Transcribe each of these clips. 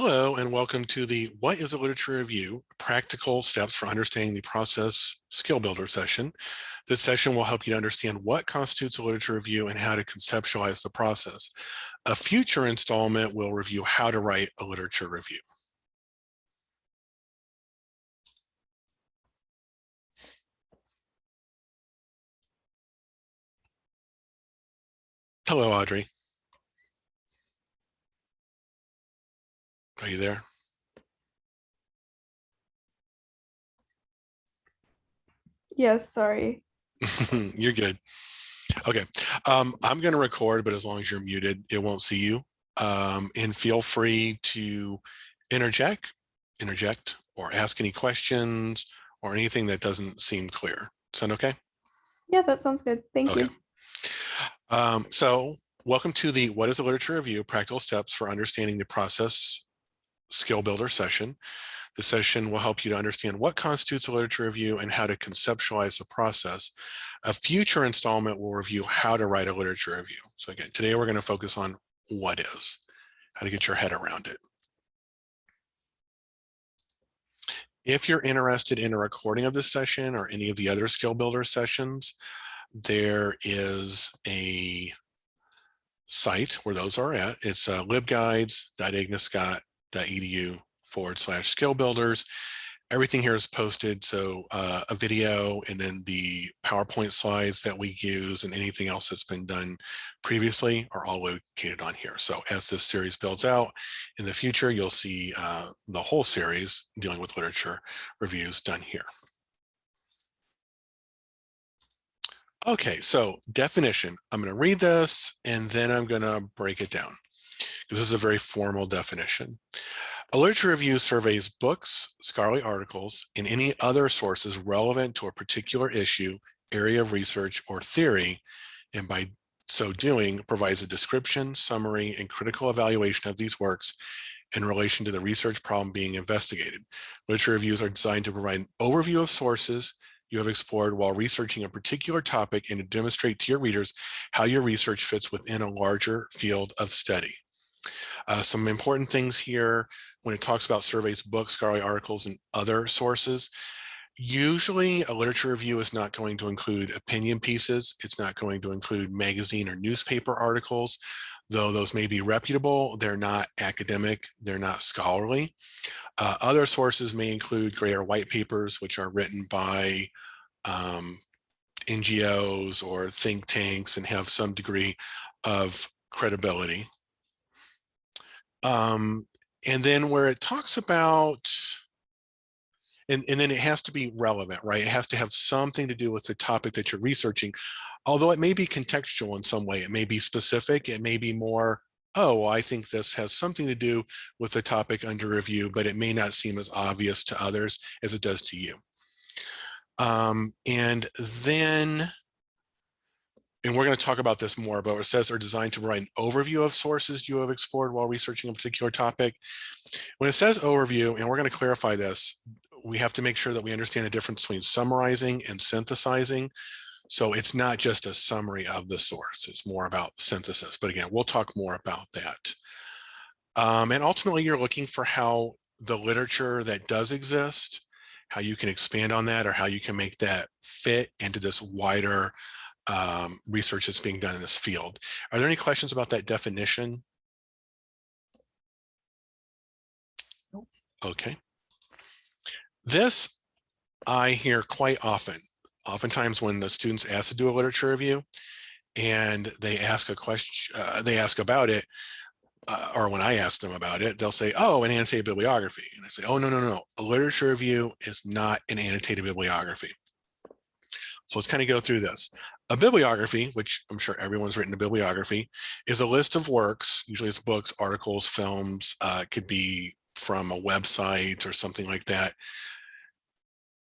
Hello and welcome to the What is a Literature Review? Practical Steps for Understanding the Process Skill Builder session. This session will help you to understand what constitutes a literature review and how to conceptualize the process. A future installment will review how to write a literature review. Hello, Audrey. Are you there? Yes, sorry. You're good. Okay, um, I'm going to record, but as long as you're muted, it won't see you. Um, and feel free to interject, interject, or ask any questions or anything that doesn't seem clear. Sound okay? Yeah, that sounds good. Thank okay. you. Um, so welcome to the What is a Literature Review? Practical Steps for Understanding the Process Skill Builder session. The session will help you to understand what constitutes a literature review and how to conceptualize the process. A future installment will review how to write a literature review. So again, today we're going to focus on what is, how to get your head around it. If you're interested in a recording of this session or any of the other skill builder sessions, there is a site where those are at. It's uh, libguides.agnesscott.edu forward slash skill builders. Everything here is posted. So uh, a video and then the PowerPoint slides that we use and anything else that's been done previously are all located on here. So as this series builds out in the future, you'll see uh, the whole series dealing with literature reviews done here. Okay, so definition. I'm going to read this and then I'm going to break it down this is a very formal definition. A literature review surveys books, scholarly articles, and any other sources relevant to a particular issue, area of research, or theory, and by so doing provides a description, summary, and critical evaluation of these works in relation to the research problem being investigated. Literature reviews are designed to provide an overview of sources you have explored while researching a particular topic and to demonstrate to your readers how your research fits within a larger field of study. Uh, some important things here when it talks about surveys, books, scholarly articles, and other sources. Usually a literature review is not going to include opinion pieces. It's not going to include magazine or newspaper articles, though those may be reputable. They're not academic. They're not scholarly. Uh, other sources may include gray or white papers, which are written by um, NGOs or think tanks and have some degree of credibility. Um, and then where it talks about, and, and then it has to be relevant, right? It has to have something to do with the topic that you're researching, although it may be contextual in some way. It may be specific. It may be more, oh, I think this has something to do with the topic under review, but it may not seem as obvious to others as it does to you. Um, and then and we're going to talk about this more, but it says are designed to provide an overview of sources you have explored while researching a particular topic. When it says overview, and we're going to clarify this, we have to make sure that we understand the difference between summarizing and synthesizing. So it's not just a summary of the source, it's more about synthesis. But again, we'll talk more about that. Um, and ultimately, you're looking for how the literature that does exist, how you can expand on that or how you can make that fit into this wider um, research that's being done in this field. Are there any questions about that definition? Nope. Okay. This I hear quite often. Oftentimes when the students ask to do a literature review and they ask a question, uh, they ask about it, uh, or when I ask them about it, they'll say, oh, an annotated bibliography. And I say, oh, no, no, no, a literature review is not an annotated bibliography. So let's kind of go through this. A bibliography, which I'm sure everyone's written a bibliography, is a list of works, usually it's books, articles, films, uh, could be from a website or something like that.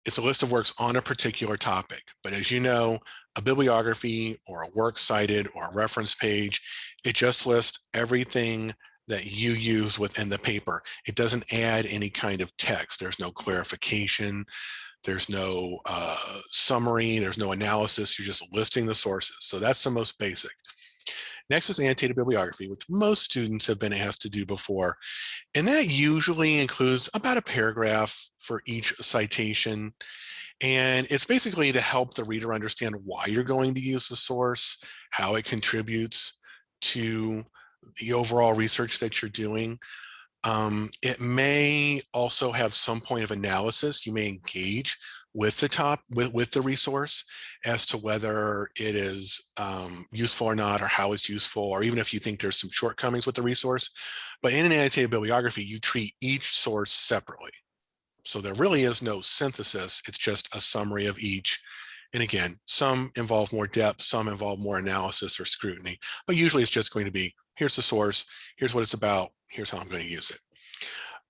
It's a list of works on a particular topic. But as you know, a bibliography or a works cited or a reference page, it just lists everything that you use within the paper. It doesn't add any kind of text. There's no clarification. There's no uh, summary, there's no analysis, you're just listing the sources. So that's the most basic. Next is annotated bibliography, which most students have been asked to do before. And that usually includes about a paragraph for each citation. And it's basically to help the reader understand why you're going to use the source, how it contributes to the overall research that you're doing. Um, it may also have some point of analysis. You may engage with the top with, with the resource as to whether it is um, useful or not or how it's useful or even if you think there's some shortcomings with the resource. But in an annotated bibliography you treat each source separately. So there really is no synthesis. It's just a summary of each. And again some involve more depth some involve more analysis or scrutiny. But usually it's just going to be here's the source. Here's what it's about here's how I'm going to use it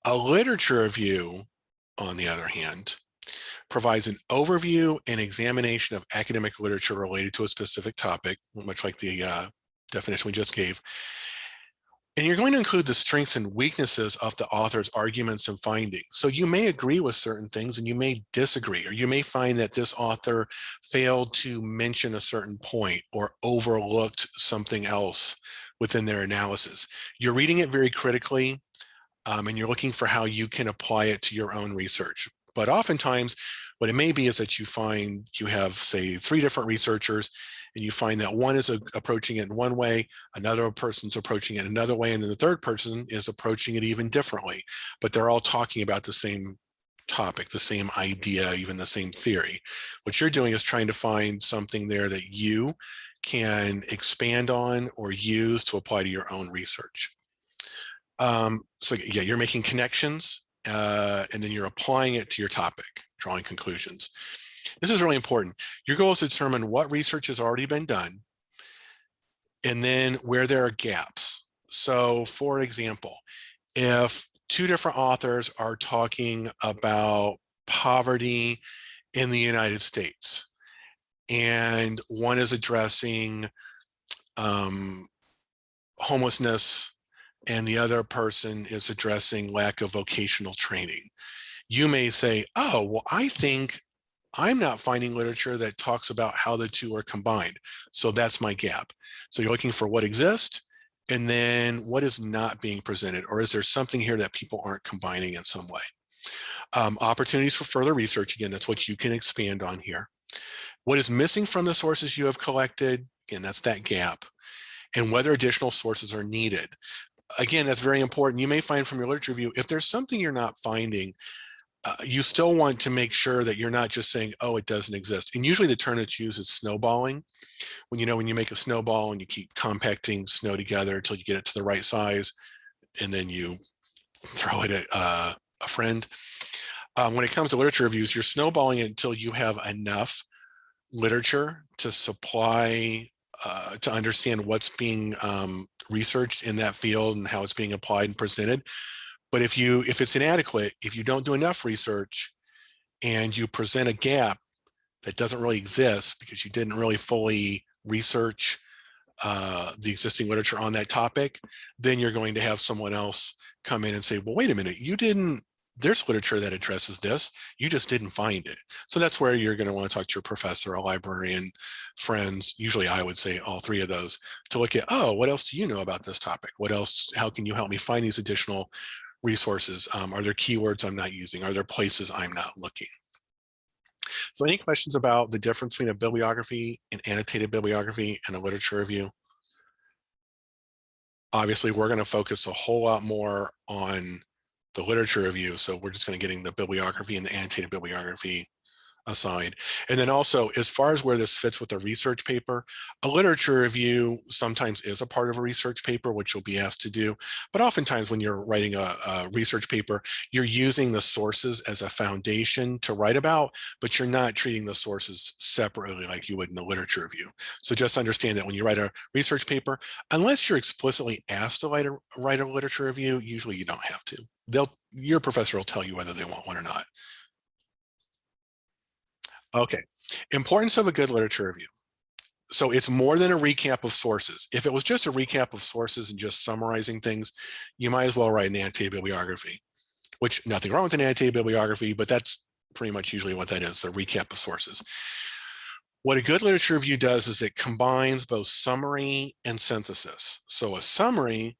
a literature review on the other hand provides an overview and examination of academic literature related to a specific topic, much like the uh, definition we just gave. And you're going to include the strengths and weaknesses of the author's arguments and findings. So you may agree with certain things and you may disagree, or you may find that this author failed to mention a certain point or overlooked something else within their analysis. You're reading it very critically um, and you're looking for how you can apply it to your own research. But oftentimes what it may be is that you find you have, say, three different researchers, and you find that one is approaching it in one way, another person's approaching it another way, and then the third person is approaching it even differently. But they're all talking about the same topic, the same idea, even the same theory. What you're doing is trying to find something there that you can expand on or use to apply to your own research. Um, so yeah, you're making connections uh, and then you're applying it to your topic drawing conclusions. This is really important. Your goal is to determine what research has already been done and then where there are gaps. So for example, if two different authors are talking about poverty in the United States, and one is addressing um, homelessness and the other person is addressing lack of vocational training you may say, oh, well, I think I'm not finding literature that talks about how the two are combined. So that's my gap. So you're looking for what exists and then what is not being presented, or is there something here that people aren't combining in some way? Um, opportunities for further research, again, that's what you can expand on here. What is missing from the sources you have collected, again, that's that gap, and whether additional sources are needed. Again, that's very important. You may find from your literature review, if there's something you're not finding, uh, you still want to make sure that you're not just saying, oh, it doesn't exist. And usually the term that's used is snowballing. When you know, when you make a snowball and you keep compacting snow together until you get it to the right size, and then you throw it at uh, a friend. Um, when it comes to literature reviews, you're snowballing it until you have enough literature to supply, uh, to understand what's being um, researched in that field and how it's being applied and presented. But if you if it's inadequate, if you don't do enough research and you present a gap that doesn't really exist because you didn't really fully research uh, the existing literature on that topic, then you're going to have someone else come in and say, well, wait a minute, you didn't, there's literature that addresses this, you just didn't find it. So that's where you're gonna want to talk to your professor, a librarian, friends, usually I would say all three of those, to look at, oh, what else do you know about this topic? What else, how can you help me find these additional resources? Um, are there keywords I'm not using? Are there places I'm not looking? So any questions about the difference between a bibliography, an annotated bibliography, and a literature review? Obviously, we're going to focus a whole lot more on the literature review. So we're just going to getting the bibliography and the annotated bibliography aside. And then also, as far as where this fits with a research paper, a literature review sometimes is a part of a research paper, which you'll be asked to do. But oftentimes when you're writing a, a research paper, you're using the sources as a foundation to write about, but you're not treating the sources separately like you would in a literature review. So just understand that when you write a research paper, unless you're explicitly asked to write a, write a literature review, usually you don't have to. They'll, your professor will tell you whether they want one or not. Okay, importance of a good literature review. So it's more than a recap of sources. If it was just a recap of sources and just summarizing things, you might as well write an annotated bibliography, which nothing wrong with an annotated bibliography, but that's pretty much usually what that is, a recap of sources. What a good literature review does is it combines both summary and synthesis. So a summary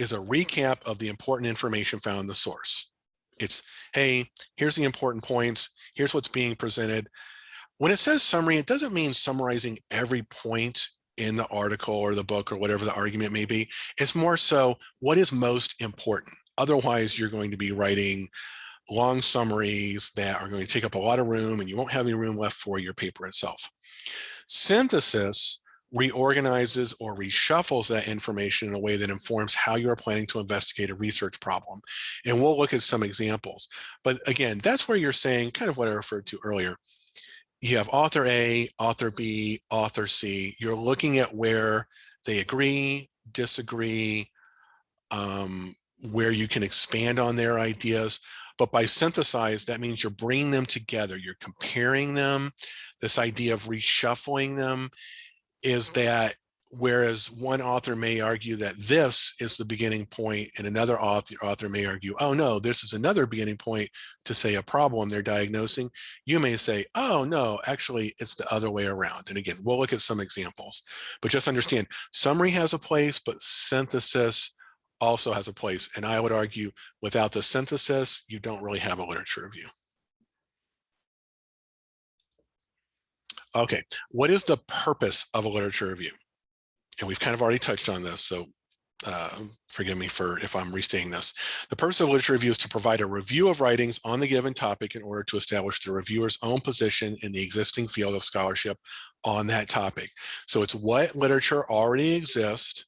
is a recap of the important information found in the source. It's, hey, here's the important points. Here's what's being presented. When it says summary, it doesn't mean summarizing every point in the article or the book or whatever the argument may be. It's more so what is most important. Otherwise, you're going to be writing long summaries that are going to take up a lot of room and you won't have any room left for your paper itself. Synthesis reorganizes or reshuffles that information in a way that informs how you are planning to investigate a research problem. And we'll look at some examples. But again, that's where you're saying kind of what I referred to earlier. You have author A, author B, author C. You're looking at where they agree, disagree, um, where you can expand on their ideas. But by synthesize, that means you're bringing them together. You're comparing them. This idea of reshuffling them is that whereas one author may argue that this is the beginning point and another author, author may argue, oh no, this is another beginning point to say a problem they're diagnosing, you may say, oh no, actually it's the other way around. And again, we'll look at some examples, but just understand summary has a place, but synthesis also has a place. And I would argue without the synthesis, you don't really have a literature review. Okay, what is the purpose of a literature review? And we've kind of already touched on this, so uh, forgive me for if I'm restating this. The purpose of literature review is to provide a review of writings on the given topic in order to establish the reviewer's own position in the existing field of scholarship on that topic. So it's what literature already exists.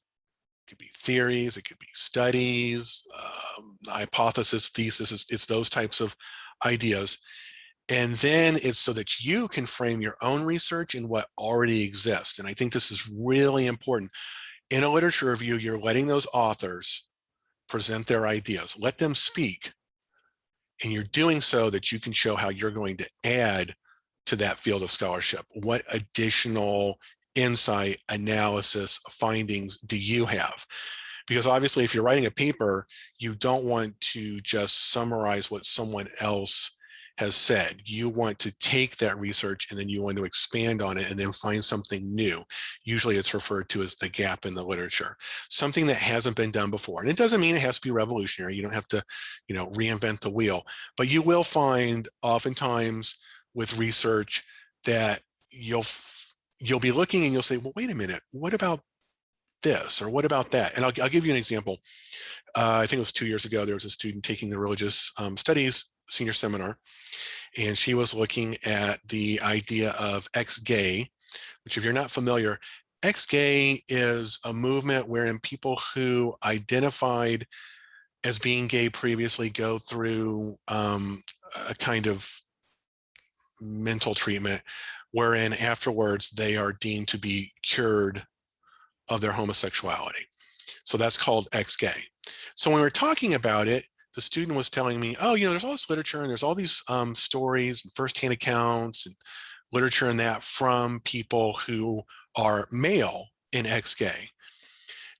It could be theories, it could be studies, um, hypothesis, thesis, it's, it's those types of ideas. And then it's so that you can frame your own research in what already exists. And I think this is really important. In a literature review, you're letting those authors present their ideas, let them speak. And you're doing so that you can show how you're going to add to that field of scholarship. What additional insight, analysis, findings do you have? Because obviously, if you're writing a paper, you don't want to just summarize what someone else has said. You want to take that research and then you want to expand on it and then find something new. Usually it's referred to as the gap in the literature, something that hasn't been done before. And it doesn't mean it has to be revolutionary. You don't have to, you know, reinvent the wheel, but you will find oftentimes with research that you'll you'll be looking and you'll say, well, wait a minute, what about this or what about that? And I'll, I'll give you an example. Uh, I think it was two years ago, there was a student taking the religious um, studies senior seminar, and she was looking at the idea of ex-gay, which if you're not familiar, ex-gay is a movement wherein people who identified as being gay previously go through um, a kind of mental treatment wherein afterwards they are deemed to be cured of their homosexuality. So that's called ex-gay. So when we're talking about it, the student was telling me, oh, you know, there's all this literature and there's all these um, stories and firsthand accounts and literature and that from people who are male in ex-gay.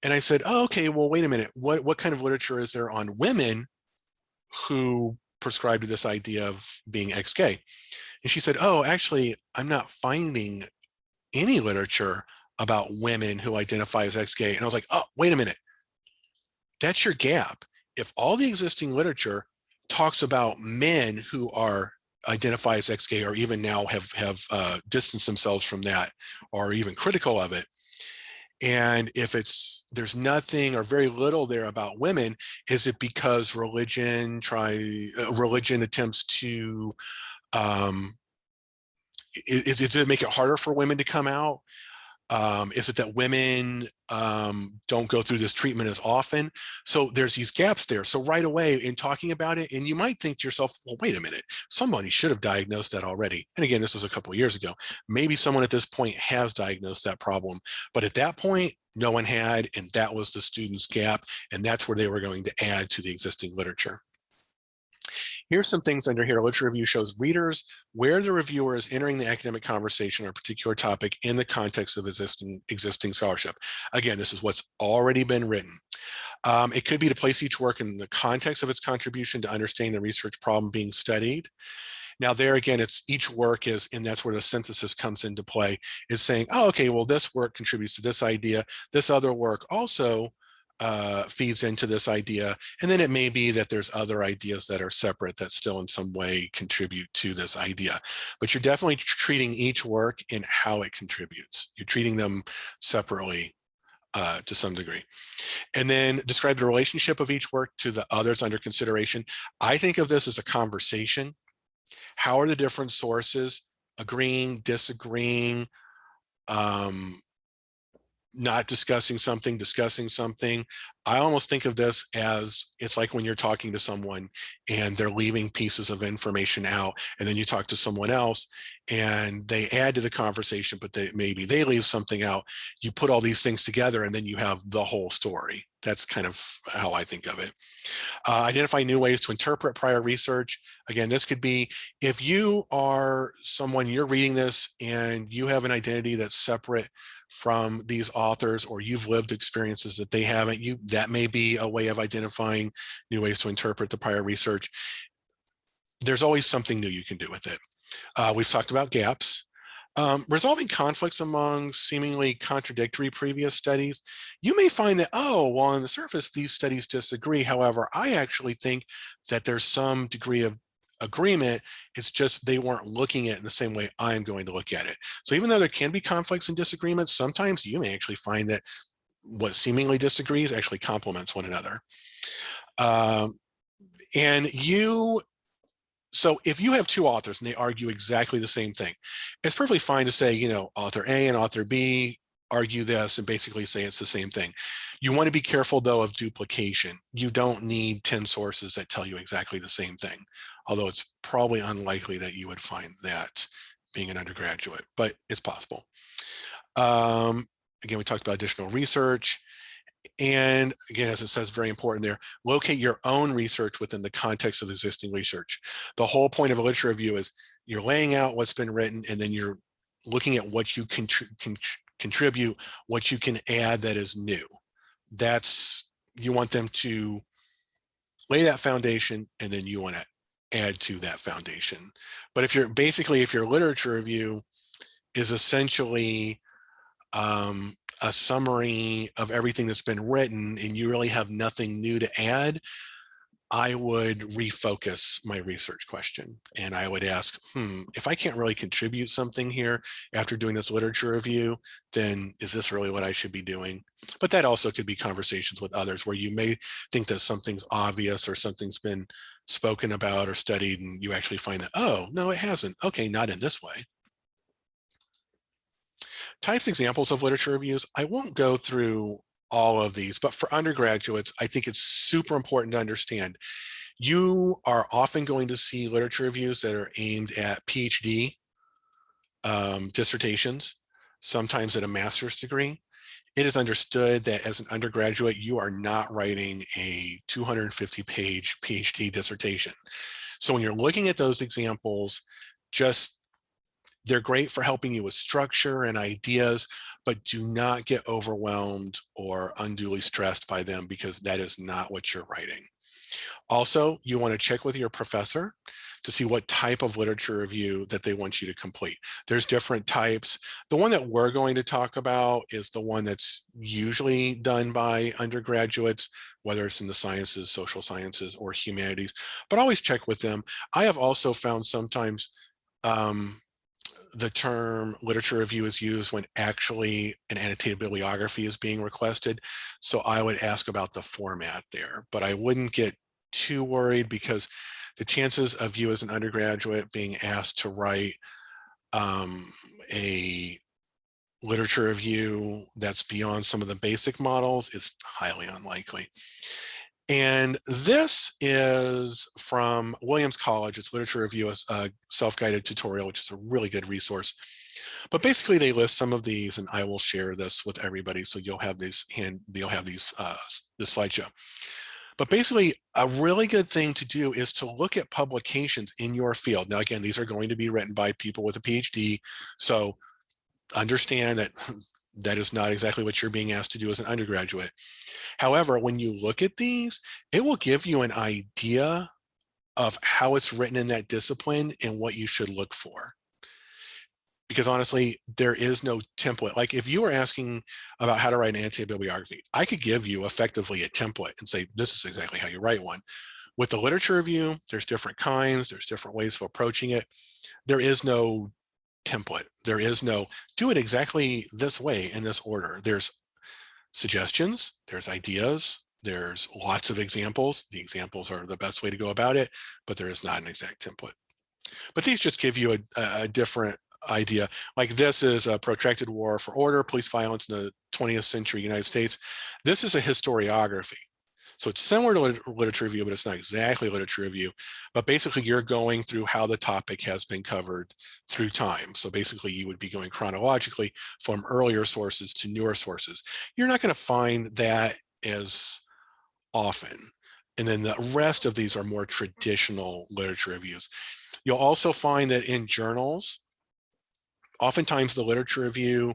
And I said, oh, okay, well, wait a minute. What, what kind of literature is there on women who prescribe to this idea of being ex-gay? And she said, oh, actually, I'm not finding any literature about women who identify as ex-gay. And I was like, oh, wait a minute. That's your gap if all the existing literature talks about men who are identify as ex-gay or even now have have uh, distanced themselves from that or even critical of it and if it's there's nothing or very little there about women is it because religion try uh, religion attempts to um is, is it make it harder for women to come out um, is it that women um, don't go through this treatment as often? So there's these gaps there. So right away in talking about it, and you might think to yourself, well, wait a minute, somebody should have diagnosed that already. And again, this was a couple years ago. Maybe someone at this point has diagnosed that problem, but at that point, no one had, and that was the student's gap. And that's where they were going to add to the existing literature. Here's some things under here. Literature review shows readers where the reviewer is entering the academic conversation on a particular topic in the context of existing, existing scholarship. Again, this is what's already been written. Um, it could be to place each work in the context of its contribution to understanding the research problem being studied. Now there again, it's each work is, and that's where the synthesis comes into play, is saying, oh, okay, well, this work contributes to this idea. This other work also uh, feeds into this idea. And then it may be that there's other ideas that are separate that still in some way contribute to this idea. But you're definitely treating each work in how it contributes. You're treating them separately uh, to some degree. And then describe the relationship of each work to the others under consideration. I think of this as a conversation. How are the different sources agreeing, disagreeing, um, not discussing something, discussing something. I almost think of this as it's like when you're talking to someone and they're leaving pieces of information out and then you talk to someone else and they add to the conversation, but they, maybe they leave something out. You put all these things together and then you have the whole story. That's kind of how I think of it. Uh, identify new ways to interpret prior research. Again, this could be if you are someone, you're reading this and you have an identity that's separate from these authors or you've lived experiences that they haven't, you that may be a way of identifying new ways to interpret the prior research. There's always something new you can do with it. Uh, we've talked about gaps. Um, resolving conflicts among seemingly contradictory previous studies, you may find that, oh, well, on the surface, these studies disagree. However, I actually think that there's some degree of agreement. It's just they weren't looking at it in the same way I'm going to look at it. So even though there can be conflicts and disagreements, sometimes you may actually find that what seemingly disagrees actually complements one another. Um, and you, so if you have two authors and they argue exactly the same thing, it's perfectly fine to say, you know, author A and author B argue this and basically say it's the same thing. You want to be careful though of duplication. You don't need 10 sources that tell you exactly the same thing, although it's probably unlikely that you would find that being an undergraduate, but it's possible. Um, again, we talked about additional research. And again, as it says, very important there, locate your own research within the context of existing research. The whole point of a literature review is you're laying out what's been written and then you're looking at what you can, can contribute, what you can add that is new. That's, you want them to lay that foundation and then you want to add to that foundation. But if you're basically, if your literature review is essentially um, a summary of everything that's been written and you really have nothing new to add, I would refocus my research question and I would ask, hmm, if I can't really contribute something here after doing this literature review, then is this really what I should be doing? But that also could be conversations with others where you may think that something's obvious or something's been spoken about or studied and you actually find that, oh, no, it hasn't. Okay, not in this way. Types examples of literature reviews. I won't go through all of these, but for undergraduates, I think it's super important to understand. You are often going to see literature reviews that are aimed at PhD um, dissertations, sometimes at a master's degree. It is understood that as an undergraduate, you are not writing a 250 page PhD dissertation. So when you're looking at those examples, just they're great for helping you with structure and ideas, but do not get overwhelmed or unduly stressed by them because that is not what you're writing. Also, you want to check with your professor to see what type of literature review that they want you to complete. There's different types. The one that we're going to talk about is the one that's usually done by undergraduates, whether it's in the sciences, social sciences, or humanities, but always check with them. I have also found sometimes um, the term literature review is used when actually an annotated bibliography is being requested. So I would ask about the format there, but I wouldn't get too worried because the chances of you as an undergraduate being asked to write um, a literature review that's beyond some of the basic models is highly unlikely. And this is from Williams College. It's literature review, a self-guided tutorial, which is a really good resource. But basically they list some of these and I will share this with everybody. So you'll have these hand, you'll have these, uh, this slideshow. But basically a really good thing to do is to look at publications in your field. Now, again, these are going to be written by people with a PhD. So understand that that is not exactly what you're being asked to do as an undergraduate. However, when you look at these, it will give you an idea of how it's written in that discipline and what you should look for. Because honestly, there is no template. Like if you were asking about how to write an annotated bibliography, I could give you effectively a template and say, this is exactly how you write one. With the literature review, there's different kinds, there's different ways of approaching it. There is no template. There is no do it exactly this way in this order. There's suggestions, there's ideas, there's lots of examples. The examples are the best way to go about it, but there is not an exact template. But these just give you a, a different idea. Like this is a protracted war for order, police violence in the 20th century United States. This is a historiography. So it's similar to a literature review, but it's not exactly literature review. But basically, you're going through how the topic has been covered through time. So basically, you would be going chronologically from earlier sources to newer sources. You're not going to find that as often. And then the rest of these are more traditional literature reviews. You'll also find that in journals, oftentimes the literature review,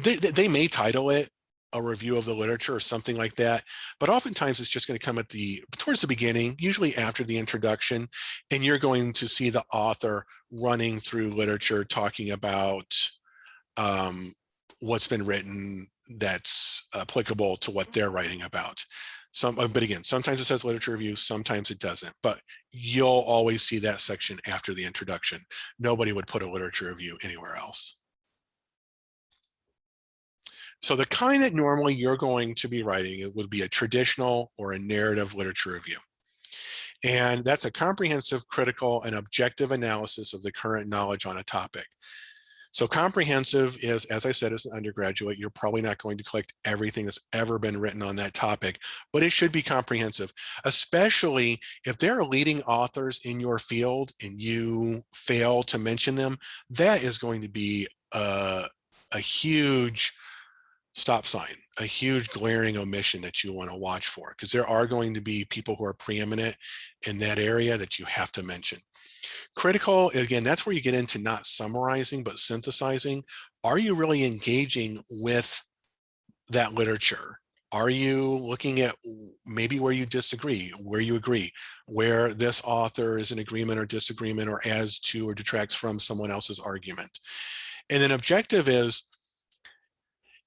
they, they may title it a review of the literature or something like that. But oftentimes it's just going to come at the towards the beginning, usually after the introduction, and you're going to see the author running through literature talking about um, what's been written that's applicable to what they're writing about. Some, uh, but again, sometimes it says literature review, sometimes it doesn't, but you'll always see that section after the introduction. Nobody would put a literature review anywhere else. So the kind that normally you're going to be writing it would be a traditional or a narrative literature review. And that's a comprehensive, critical, and objective analysis of the current knowledge on a topic. So comprehensive is, as I said, as an undergraduate, you're probably not going to collect everything that's ever been written on that topic, but it should be comprehensive, especially if there are leading authors in your field and you fail to mention them, that is going to be a, a huge stop sign, a huge glaring omission that you want to watch for, because there are going to be people who are preeminent in that area that you have to mention. Critical, again, that's where you get into not summarizing, but synthesizing. Are you really engaging with that literature? Are you looking at maybe where you disagree, where you agree, where this author is in agreement or disagreement or adds to or detracts from someone else's argument? And then objective is,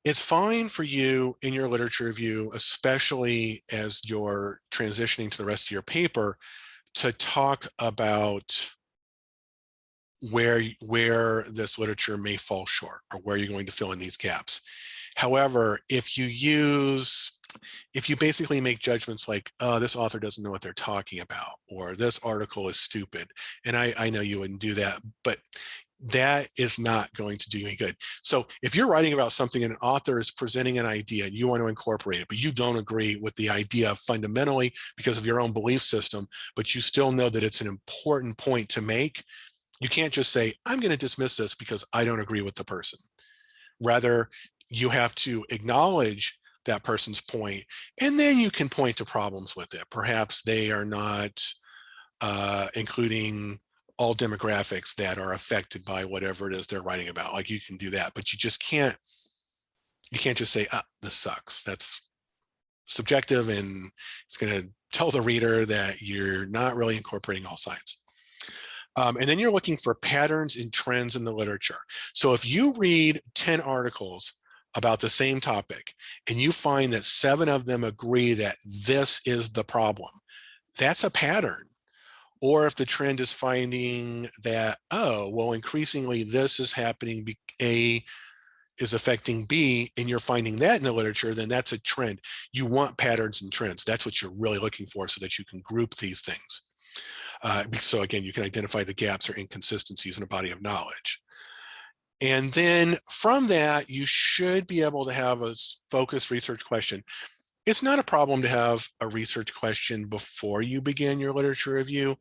it's fine for you in your literature review, especially as you're transitioning to the rest of your paper, to talk about where, where this literature may fall short or where you're going to fill in these gaps. However, if you use, if you basically make judgments like, oh, this author doesn't know what they're talking about, or this article is stupid, and I, I know you wouldn't do that, but that is not going to do any good. So if you're writing about something and an author is presenting an idea and you want to incorporate it, but you don't agree with the idea fundamentally because of your own belief system, but you still know that it's an important point to make, you can't just say, I'm going to dismiss this because I don't agree with the person. Rather, you have to acknowledge that person's point, and then you can point to problems with it. Perhaps they are not uh, including all demographics that are affected by whatever it is they're writing about. Like you can do that, but you just can't, you can't just say, ah, this sucks. That's subjective and it's going to tell the reader that you're not really incorporating all signs. Um, and then you're looking for patterns and trends in the literature. So if you read 10 articles about the same topic and you find that seven of them agree that this is the problem, that's a pattern or if the trend is finding that, oh, well, increasingly this is happening, A is affecting B, and you're finding that in the literature, then that's a trend. You want patterns and trends. That's what you're really looking for so that you can group these things. Uh, so again, you can identify the gaps or inconsistencies in a body of knowledge. And then from that, you should be able to have a focused research question it's not a problem to have a research question before you begin your literature review,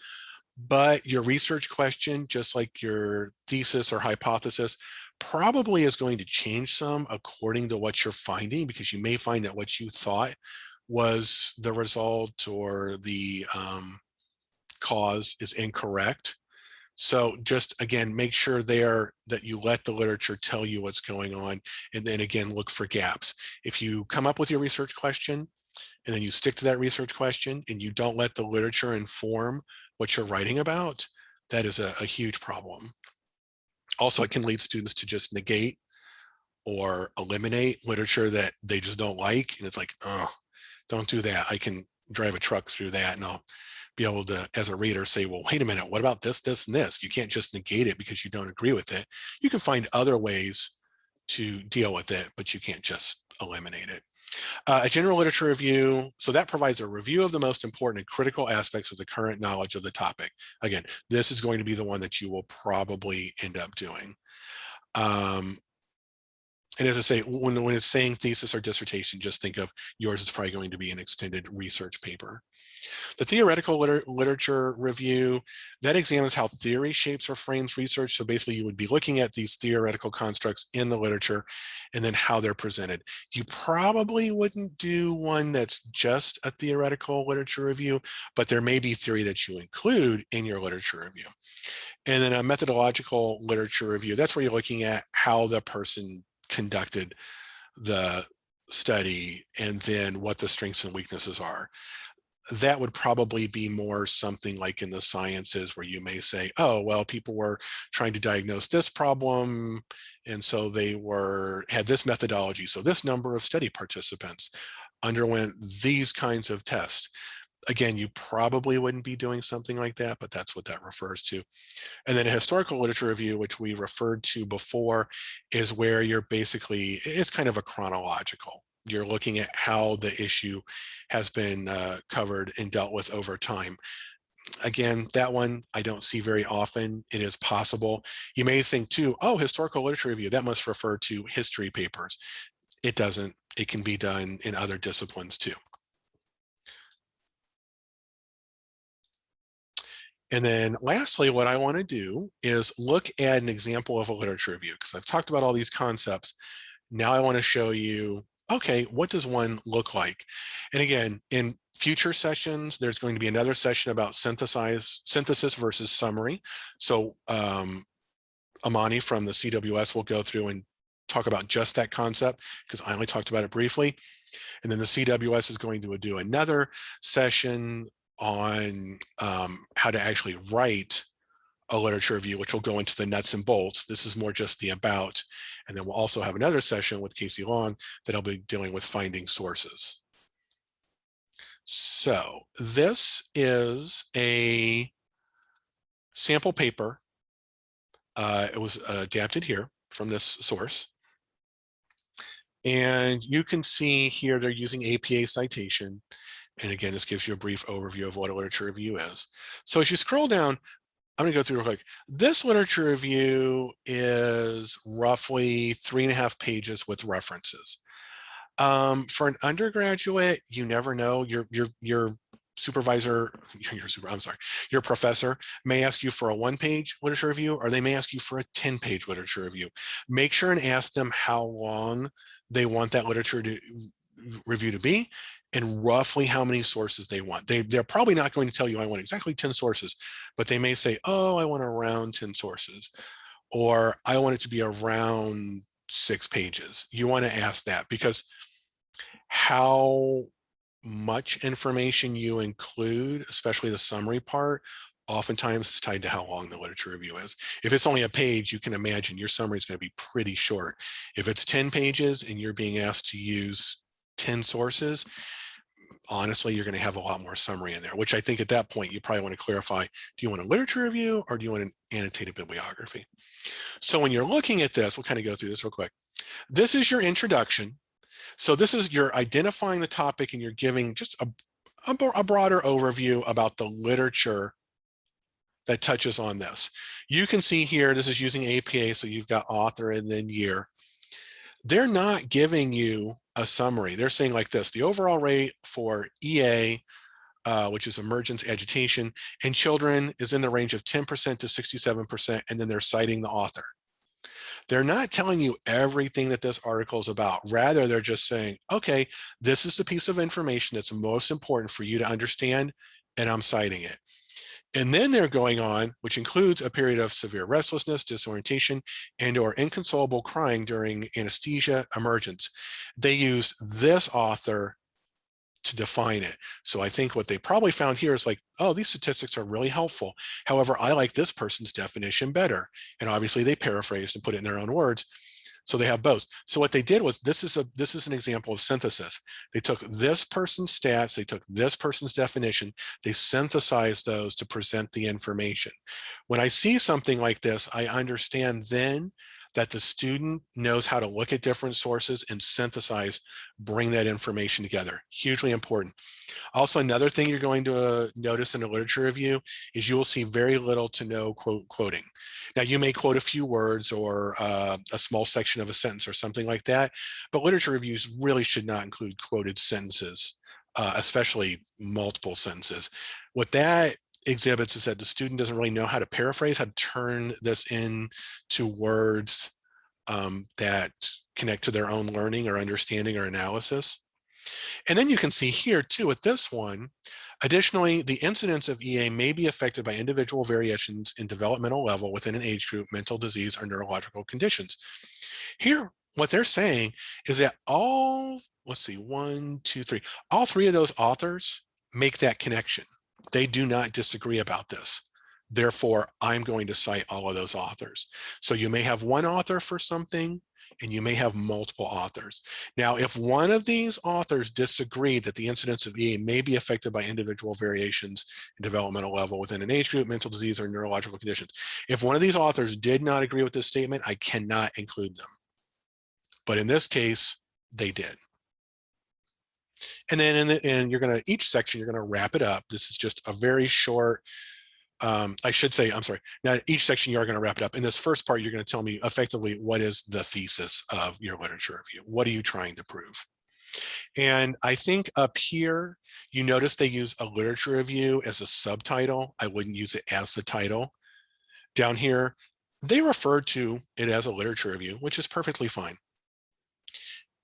but your research question, just like your thesis or hypothesis, probably is going to change some according to what you're finding, because you may find that what you thought was the result or the um, cause is incorrect. So just again, make sure there that you let the literature tell you what's going on. And then again, look for gaps. If you come up with your research question and then you stick to that research question and you don't let the literature inform what you're writing about, that is a, a huge problem. Also, it can lead students to just negate or eliminate literature that they just don't like. And it's like, oh, don't do that. I can drive a truck through that and I'll be able to, as a reader, say, well, wait a minute, what about this, this, and this? You can't just negate it because you don't agree with it. You can find other ways to deal with it, but you can't just eliminate it. Uh, a general literature review, so that provides a review of the most important and critical aspects of the current knowledge of the topic. Again, this is going to be the one that you will probably end up doing. Um, and as I say, when, when it's saying thesis or dissertation, just think of yours is probably going to be an extended research paper. The theoretical liter literature review, that examines how theory shapes or frames research. So basically you would be looking at these theoretical constructs in the literature and then how they're presented. You probably wouldn't do one that's just a theoretical literature review, but there may be theory that you include in your literature review. And then a methodological literature review, that's where you're looking at how the person conducted the study and then what the strengths and weaknesses are. That would probably be more something like in the sciences where you may say, oh, well, people were trying to diagnose this problem. And so they were had this methodology. So this number of study participants underwent these kinds of tests again, you probably wouldn't be doing something like that, but that's what that refers to. And then a historical literature review, which we referred to before, is where you're basically, it's kind of a chronological. You're looking at how the issue has been uh, covered and dealt with over time. Again, that one I don't see very often. It is possible. You may think too, oh, historical literature review, that must refer to history papers. It doesn't. It can be done in other disciplines too. And then lastly, what I want to do is look at an example of a literature review because I've talked about all these concepts. Now I want to show you, okay, what does one look like? And again, in future sessions, there's going to be another session about synthesize, synthesis versus summary. So um, Amani from the CWS will go through and talk about just that concept because I only talked about it briefly. And then the CWS is going to do another session on um, how to actually write a literature review, which will go into the nuts and bolts. This is more just the about. And then we'll also have another session with Casey Long that I'll be dealing with finding sources. So this is a sample paper. Uh, it was adapted here from this source. And you can see here they're using APA citation. And again, this gives you a brief overview of what a literature review is. So as you scroll down, I'm going to go through real quick. This literature review is roughly three and a half pages with references. Um, for an undergraduate, you never know. Your your your supervisor, your super, I'm sorry, your professor may ask you for a one-page literature review, or they may ask you for a 10-page literature review. Make sure and ask them how long they want that literature to review to be and roughly how many sources they want. They, they're probably not going to tell you I want exactly 10 sources, but they may say, oh, I want around 10 sources, or I want it to be around six pages. You want to ask that because how much information you include, especially the summary part, oftentimes it's tied to how long the literature review is. If it's only a page, you can imagine your summary is going to be pretty short. If it's 10 pages and you're being asked to use 10 sources, honestly, you're going to have a lot more summary in there, which I think at that point, you probably want to clarify, do you want a literature review or do you want an annotated bibliography? So when you're looking at this, we'll kind of go through this real quick. This is your introduction. So this is you're identifying the topic and you're giving just a, a, a broader overview about the literature that touches on this. You can see here, this is using APA, so you've got author and then year. They're not giving you a summary. They're saying like this, the overall rate for EA, uh, which is emergence agitation, in children is in the range of 10% to 67%, and then they're citing the author. They're not telling you everything that this article is about. Rather, they're just saying, okay, this is the piece of information that's most important for you to understand, and I'm citing it. And then they're going on, which includes a period of severe restlessness, disorientation, and or inconsolable crying during anesthesia emergence. They use this author to define it. So I think what they probably found here is like, oh, these statistics are really helpful. However, I like this person's definition better. And obviously they paraphrased and put it in their own words. So they have both. So what they did was this is a this is an example of synthesis. They took this person's stats, they took this person's definition, they synthesized those to present the information. When I see something like this, I understand then that the student knows how to look at different sources and synthesize, bring that information together. Hugely important. Also, another thing you're going to uh, notice in a literature review is you will see very little to no quote quoting. Now, you may quote a few words or uh, a small section of a sentence or something like that, but literature reviews really should not include quoted sentences, uh, especially multiple sentences. What that exhibits is that the student doesn't really know how to paraphrase, how to turn this into words um, that connect to their own learning or understanding or analysis. And then you can see here too with this one, additionally, the incidence of EA may be affected by individual variations in developmental level within an age group, mental disease, or neurological conditions. Here, what they're saying is that all, let's see, one, two, three, all three of those authors make that connection. They do not disagree about this. Therefore, I'm going to cite all of those authors. So you may have one author for something and you may have multiple authors. Now, if one of these authors disagree that the incidence of EA may be affected by individual variations in developmental level within an age group, mental disease, or neurological conditions, if one of these authors did not agree with this statement, I cannot include them. But in this case, they did. And then in the, and you're going to each section, you're going to wrap it up. This is just a very short, um, I should say, I'm sorry. Now each section you are going to wrap it up. In this first part, you're going to tell me effectively what is the thesis of your literature review? What are you trying to prove? And I think up here, you notice they use a literature review as a subtitle. I wouldn't use it as the title. Down here, they refer to it as a literature review, which is perfectly fine.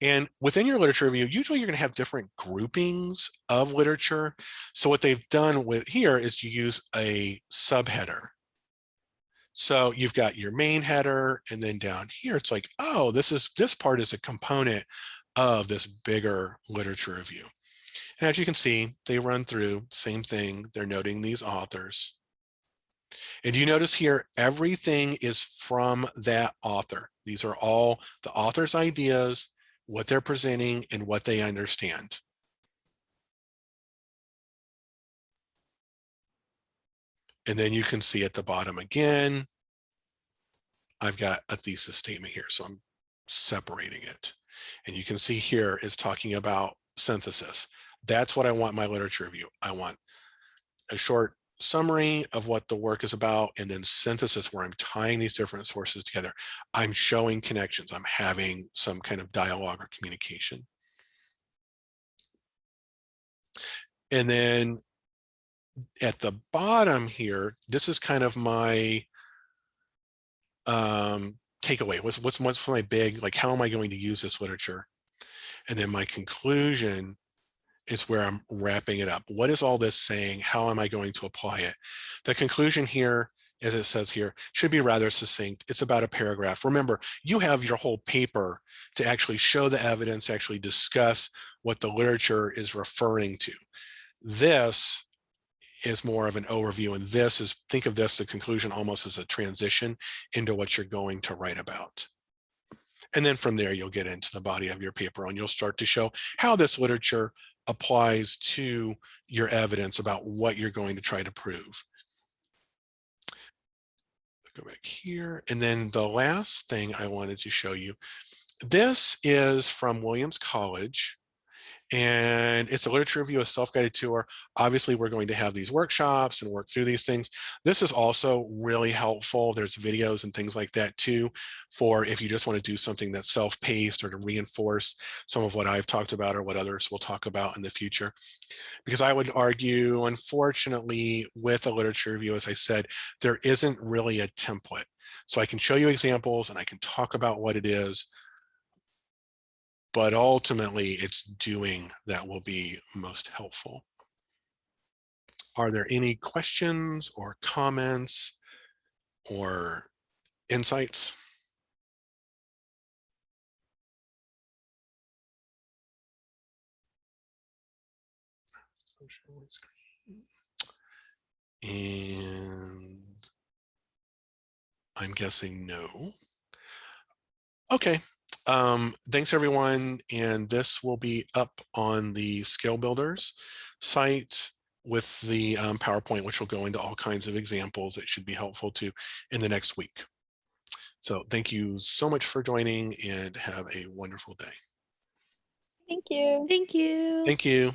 And within your literature review, usually you're going to have different groupings of literature. So what they've done with here is you use a subheader. So you've got your main header, and then down here, it's like, oh, this is this part is a component of this bigger literature review. And as you can see, they run through same thing. They're noting these authors. And you notice here, everything is from that author. These are all the author's ideas what they're presenting and what they understand. And then you can see at the bottom again, I've got a thesis statement here. So I'm separating it. And you can see here is talking about synthesis. That's what I want my literature review. I want a short summary of what the work is about and then synthesis where I'm tying these different sources together. I'm showing connections. I'm having some kind of dialogue or communication. And then at the bottom here, this is kind of my um, takeaway. What's, what's, what's my big, like, how am I going to use this literature? And then my conclusion is where I'm wrapping it up. What is all this saying? How am I going to apply it? The conclusion here, as it says here, should be rather succinct. It's about a paragraph. Remember, you have your whole paper to actually show the evidence, actually discuss what the literature is referring to. This is more of an overview and this is think of this the conclusion almost as a transition into what you're going to write about and then from there you'll get into the body of your paper and you'll start to show how this literature applies to your evidence about what you're going to try to prove. Go back here. And then the last thing I wanted to show you, this is from Williams College and it's a literature review, a self-guided tour. Obviously, we're going to have these workshops and work through these things. This is also really helpful. There's videos and things like that too, for if you just want to do something that's self-paced or to reinforce some of what I've talked about or what others will talk about in the future. Because I would argue, unfortunately, with a literature review, as I said, there isn't really a template. So I can show you examples and I can talk about what it is, but ultimately it's doing that will be most helpful. Are there any questions or comments or insights? And I'm guessing no. Okay, um, thanks everyone. And this will be up on the Scale Builders site with the um, PowerPoint, which will go into all kinds of examples that should be helpful to in the next week. So thank you so much for joining and have a wonderful day. Thank you. Thank you. Thank you.